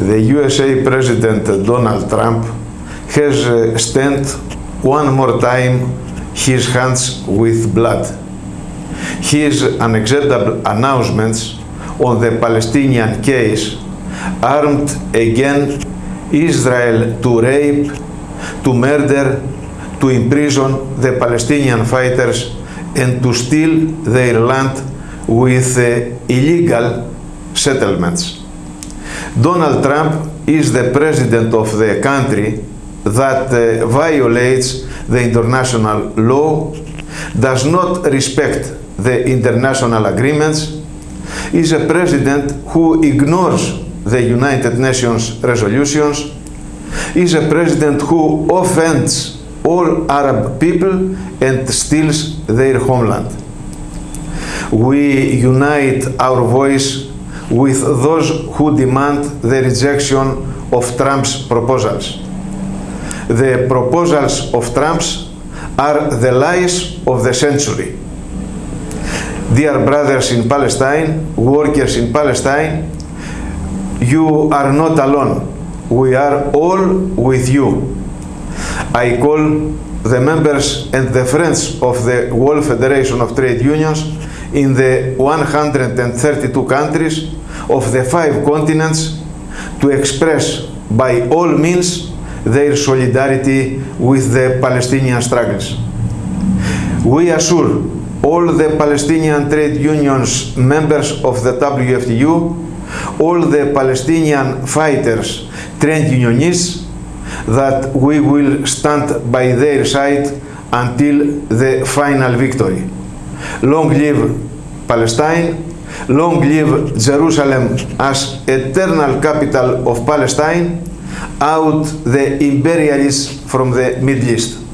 the USA President Donald Trump has uh, stained one more time his hands with blood. His unacceptable announcements on the Palestinian case armed again Israel to rape, to murder, to imprison the Palestinian fighters and to steal their land with uh, illegal settlements. Donald Trump is the president of the country that uh, violates the international law, does not respect the international agreements, is a president who ignores the United Nations resolutions, is a president who offends all Arab people and steals their homeland. We unite our voice with those who demand the rejection of Trump's proposals. The proposals of Trump's are the lies of the century. Dear brothers in Palestine, workers in Palestine, you are not alone. We are all with you. I call the members and the friends of the World Federation of Trade Unions in the 132 countries of the five continents to express by all means their solidarity with the Palestinian struggles. We assure all the Palestinian trade unions members of the WFTU, all the Palestinian fighters, trade unionists, that we will stand by their side until the final victory. Long live Palestine, long live Jerusalem as eternal capital of Palestine, out the imperialists from the Middle East.